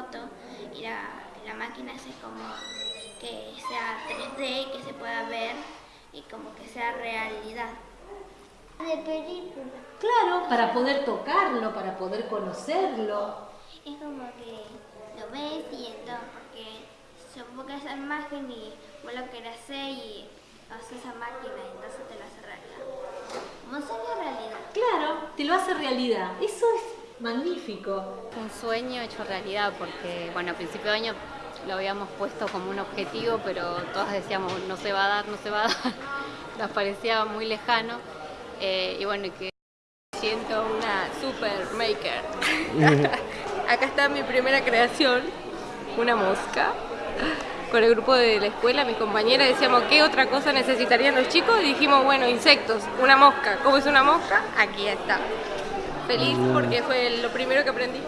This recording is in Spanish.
foto y la, la máquina hace como que sea 3D, que se pueda ver y como que sea realidad. De película. Claro, para poder tocarlo, para poder conocerlo. Es como que lo ves y entonces, porque supongo que esa imagen y vos lo querés hacer y haces esa máquina y entonces te lo hace realidad. Como sueño realidad. Claro, te lo hace realidad. Eso es magnífico. Un sueño hecho realidad porque, bueno, a principio de año lo habíamos puesto como un objetivo, pero todas decíamos no se va a dar, no se va a dar. Nos parecía muy lejano. Eh, y bueno, que siento una super maker. Acá está mi primera creación, una mosca. Con el grupo de la escuela, mis compañeras decíamos qué otra cosa necesitarían los chicos y dijimos, bueno, insectos, una mosca. ¿Cómo es una mosca? Aquí está. Feliz porque fue lo primero que aprendí.